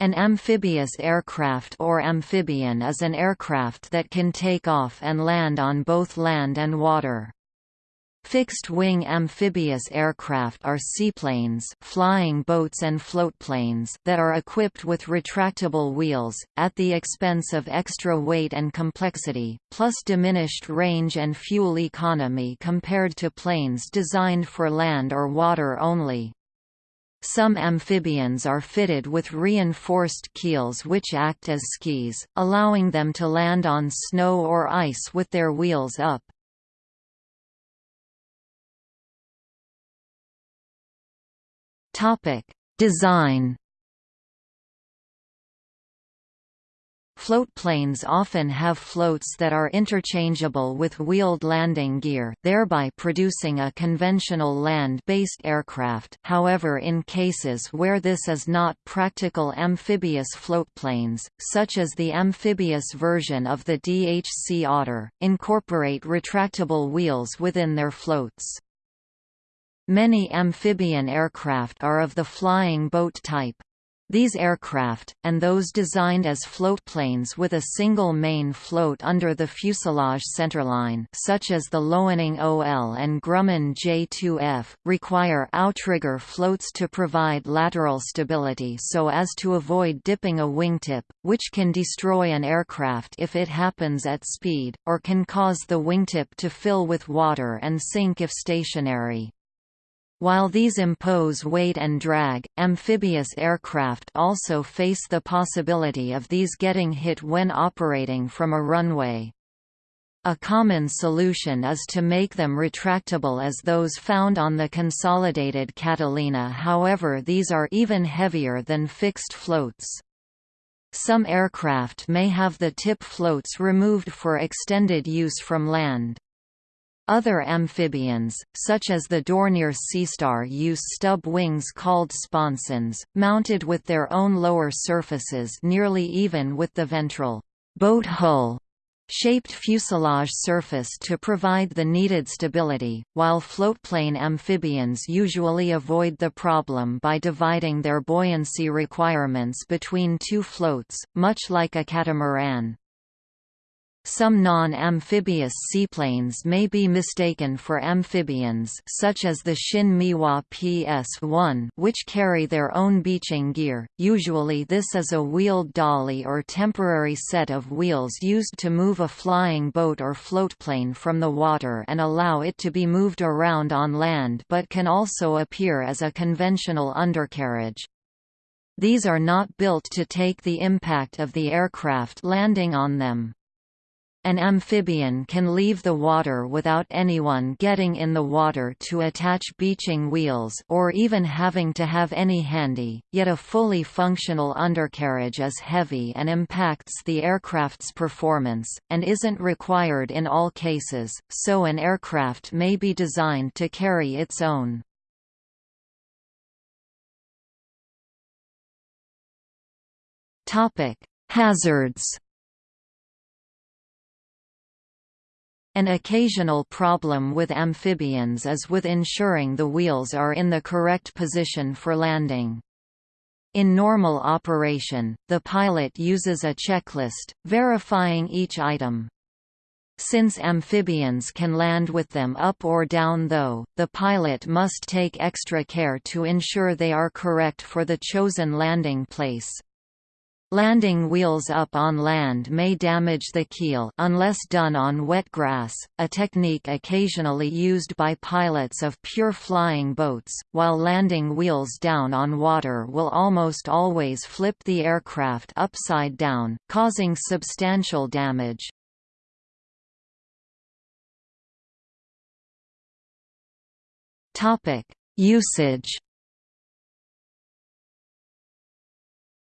An amphibious aircraft or amphibian is an aircraft that can take off and land on both land and water. Fixed-wing amphibious aircraft are seaplanes flying boats and floatplanes that are equipped with retractable wheels, at the expense of extra weight and complexity, plus diminished range and fuel economy compared to planes designed for land or water only. Some amphibians are fitted with reinforced keels which act as skis, allowing them to land on snow or ice with their wheels up. Design Floatplanes often have floats that are interchangeable with wheeled landing gear, thereby producing a conventional land-based aircraft however in cases where this is not practical amphibious floatplanes, such as the amphibious version of the DHC Otter, incorporate retractable wheels within their floats. Many amphibian aircraft are of the flying boat type. These aircraft, and those designed as floatplanes with a single main float under the fuselage centerline such as the Loening OL and Grumman J2F, require outrigger floats to provide lateral stability so as to avoid dipping a wingtip, which can destroy an aircraft if it happens at speed, or can cause the wingtip to fill with water and sink if stationary. While these impose weight and drag, amphibious aircraft also face the possibility of these getting hit when operating from a runway. A common solution is to make them retractable as those found on the consolidated Catalina however these are even heavier than fixed floats. Some aircraft may have the tip floats removed for extended use from land. Other amphibians, such as the Dornier Seastar use stub wings called sponsons, mounted with their own lower surfaces nearly even with the ventral boat hull shaped fuselage surface to provide the needed stability, while floatplane amphibians usually avoid the problem by dividing their buoyancy requirements between two floats, much like a catamaran. Some non-amphibious seaplanes may be mistaken for amphibians such as the Shin Meiwa PS-1 which carry their own beaching gear, usually this is a wheeled dolly or temporary set of wheels used to move a flying boat or floatplane from the water and allow it to be moved around on land but can also appear as a conventional undercarriage. These are not built to take the impact of the aircraft landing on them. An amphibian can leave the water without anyone getting in the water to attach beaching wheels or even having to have any handy, yet a fully functional undercarriage is heavy and impacts the aircraft's performance, and isn't required in all cases, so an aircraft may be designed to carry its own. Hazards An occasional problem with amphibians is with ensuring the wheels are in the correct position for landing. In normal operation, the pilot uses a checklist, verifying each item. Since amphibians can land with them up or down though, the pilot must take extra care to ensure they are correct for the chosen landing place. Landing wheels up on land may damage the keel unless done on wet grass, a technique occasionally used by pilots of pure flying boats, while landing wheels down on water will almost always flip the aircraft upside down, causing substantial damage. Usage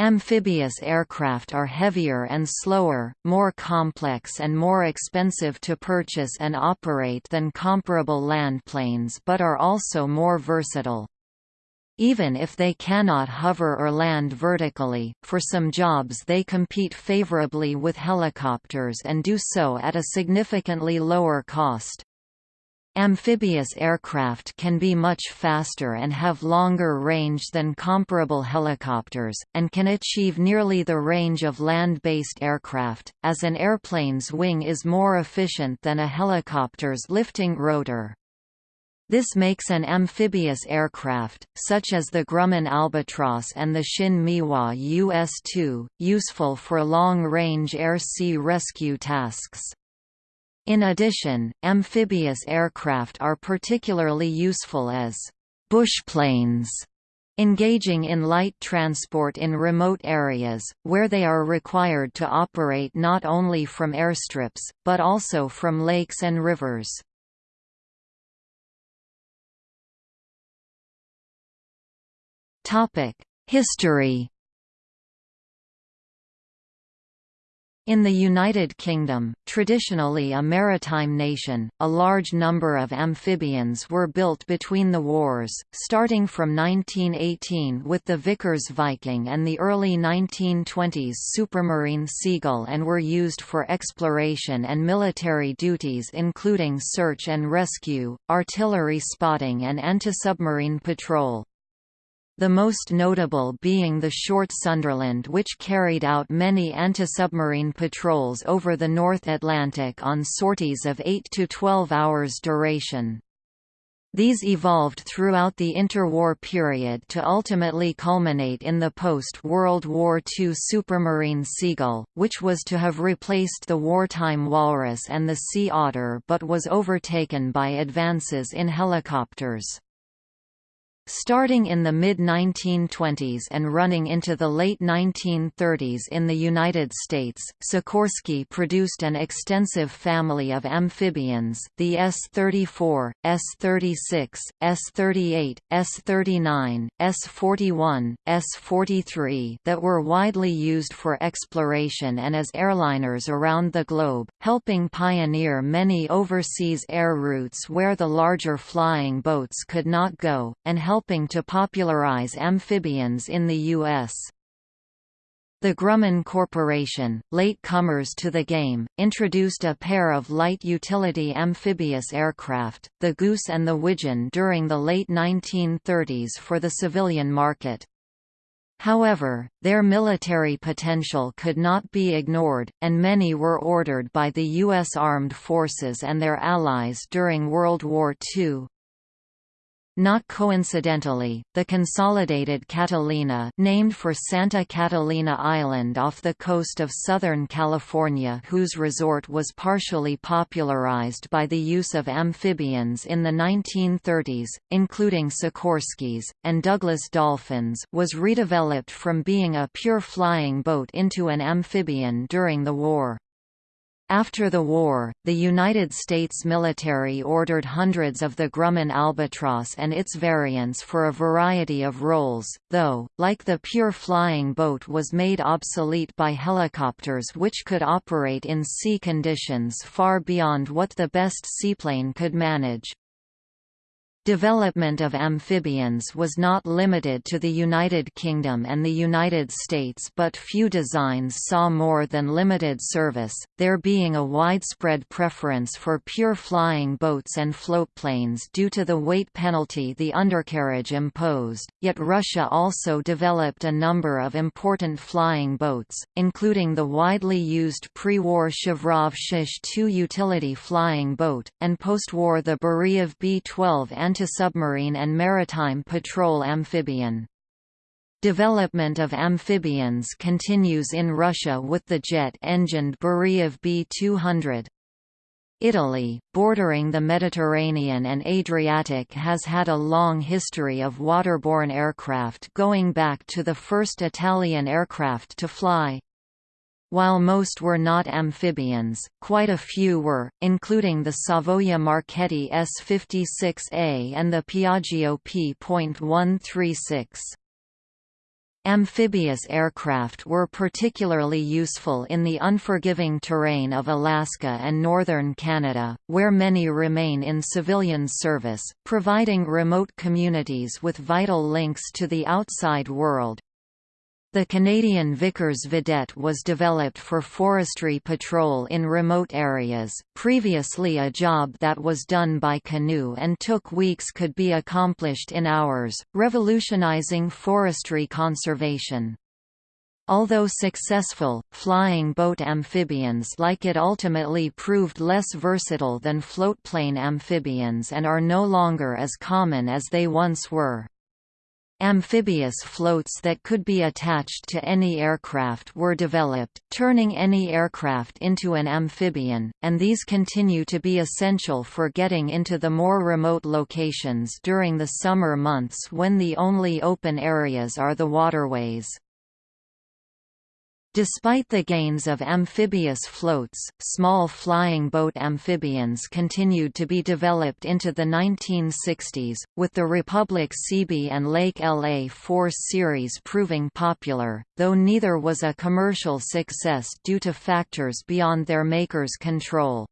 Amphibious aircraft are heavier and slower, more complex and more expensive to purchase and operate than comparable land planes but are also more versatile. Even if they cannot hover or land vertically, for some jobs they compete favorably with helicopters and do so at a significantly lower cost. Amphibious aircraft can be much faster and have longer range than comparable helicopters, and can achieve nearly the range of land-based aircraft, as an airplane's wing is more efficient than a helicopter's lifting rotor. This makes an amphibious aircraft, such as the Grumman Albatross and the ShinMaywa US-2, useful for long-range air-sea rescue tasks. In addition, amphibious aircraft are particularly useful as bushplanes, engaging in light transport in remote areas, where they are required to operate not only from airstrips, but also from lakes and rivers. History In the United Kingdom, traditionally a maritime nation, a large number of amphibians were built between the wars, starting from 1918 with the Vickers Viking and the early 1920s Supermarine Seagull and were used for exploration and military duties including search and rescue, artillery spotting and anti-submarine patrol the most notable being the Short Sunderland which carried out many anti-submarine patrols over the North Atlantic on sorties of 8 to 12 hours duration. These evolved throughout the interwar period to ultimately culminate in the post-World War II Supermarine Seagull, which was to have replaced the wartime Walrus and the Sea Otter but was overtaken by advances in helicopters. Starting in the mid-1920s and running into the late 1930s in the United States, Sikorsky produced an extensive family of amphibians the S-34, S-36, S-38, S-39, S-41, S-43 that were widely used for exploration and as airliners around the globe, helping pioneer many overseas air routes where the larger flying boats could not go, and help helping to popularize amphibians in the U.S. The Grumman Corporation, late comers to the game, introduced a pair of light utility amphibious aircraft, the Goose and the Widgeon during the late 1930s for the civilian market. However, their military potential could not be ignored, and many were ordered by the U.S. Armed Forces and their allies during World War II. Not coincidentally, the consolidated Catalina named for Santa Catalina Island off the coast of Southern California whose resort was partially popularized by the use of amphibians in the 1930s, including Sikorsky's, and Douglas Dolphins was redeveloped from being a pure flying boat into an amphibian during the war. After the war, the United States military ordered hundreds of the Grumman albatross and its variants for a variety of roles, though, like the pure flying boat was made obsolete by helicopters which could operate in sea conditions far beyond what the best seaplane could manage. Development of amphibians was not limited to the United Kingdom and the United States but few designs saw more than limited service, there being a widespread preference for pure flying boats and floatplanes due to the weight penalty the undercarriage imposed, yet Russia also developed a number of important flying boats, including the widely used pre-war Shavrov Shish-2 utility flying boat, and post-war the Beriev Be-12 anti-submarine and maritime patrol amphibian. Development of amphibians continues in Russia with the jet-engined Beriev Be-200. Italy, bordering the Mediterranean and Adriatic has had a long history of waterborne aircraft going back to the first Italian aircraft to fly. While most were not amphibians, quite a few were, including the Savoia Marchetti S-56A and the Piaggio P.136. Amphibious aircraft were particularly useful in the unforgiving terrain of Alaska and northern Canada, where many remain in civilian service, providing remote communities with vital links to the outside world. The Canadian Vickers Vedette was developed for forestry patrol in remote areas. Previously, a job that was done by canoe and took weeks could be accomplished in hours, revolutionizing forestry conservation. Although successful, flying boat amphibians like it ultimately proved less versatile than floatplane amphibians and are no longer as common as they once were. Amphibious floats that could be attached to any aircraft were developed, turning any aircraft into an amphibian, and these continue to be essential for getting into the more remote locations during the summer months when the only open areas are the waterways. Despite the gains of amphibious floats, small flying boat amphibians continued to be developed into the 1960s, with the Republic Seabee and Lake LA-4 series proving popular, though neither was a commercial success due to factors beyond their makers' control.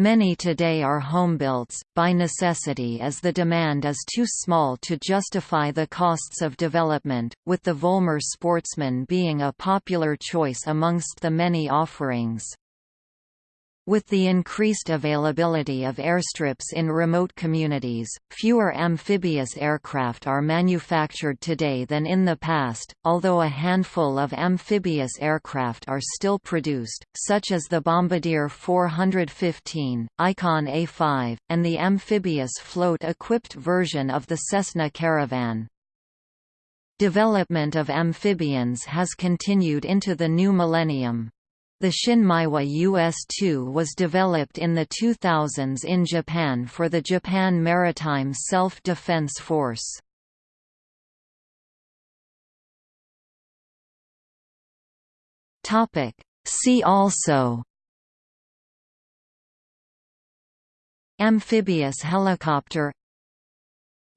Many today are homebuilts, by necessity as the demand is too small to justify the costs of development, with the Volmer Sportsman being a popular choice amongst the many offerings. With the increased availability of airstrips in remote communities, fewer amphibious aircraft are manufactured today than in the past, although a handful of amphibious aircraft are still produced, such as the Bombardier 415, Icon A5, and the amphibious float-equipped version of the Cessna Caravan. Development of amphibians has continued into the new millennium. The ShinMaywa US-2 was developed in the 2000s in Japan for the Japan Maritime Self-Defense Force. See also Amphibious helicopter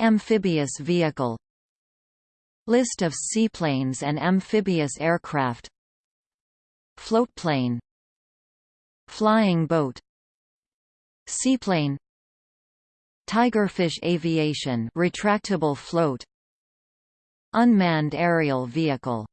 Amphibious vehicle List of seaplanes and amphibious aircraft Floatplane Flying boat Seaplane Tigerfish aviation retractable float Unmanned aerial vehicle